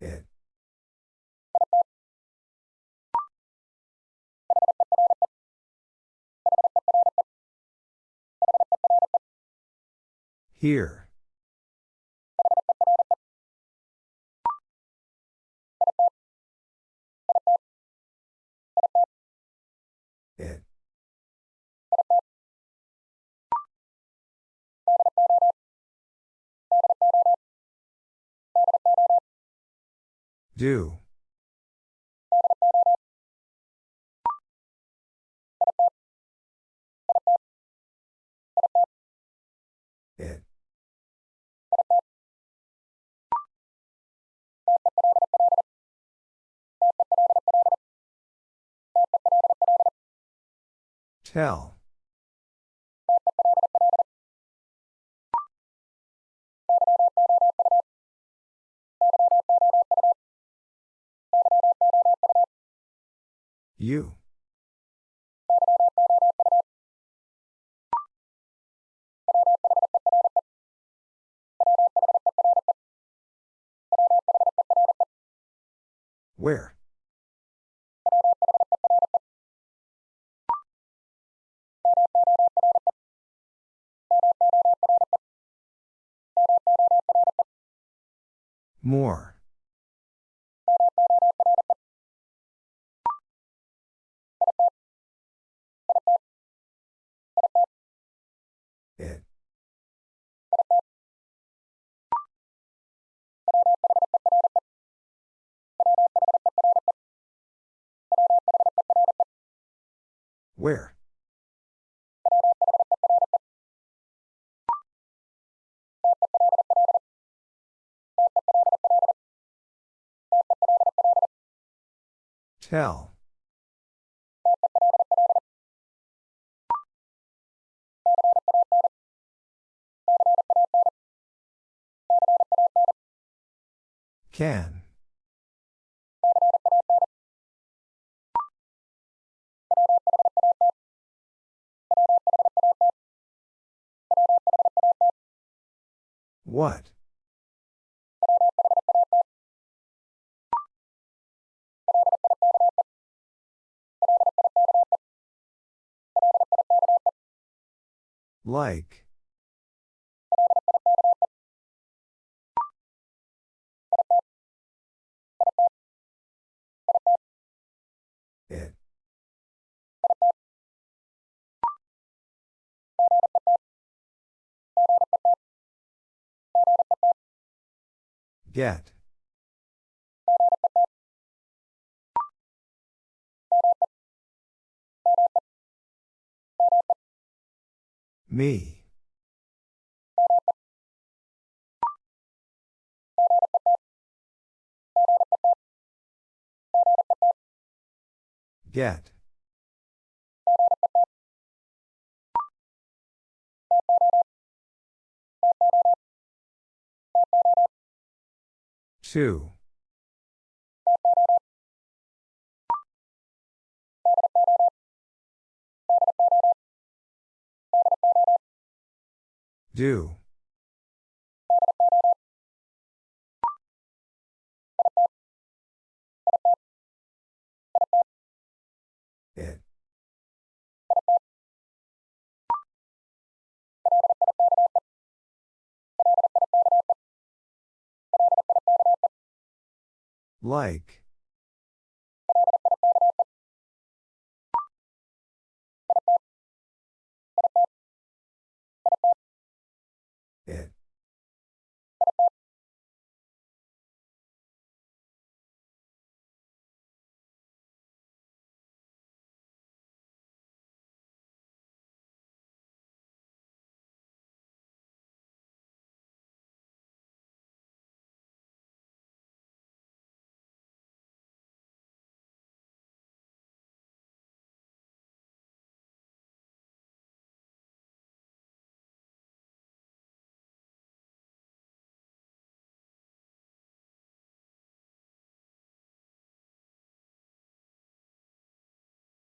It. Here. Do. It. Tell. You. Where? More. Where? Tell. Can. What? Like. Get. Me. Get. Two. Do. Like.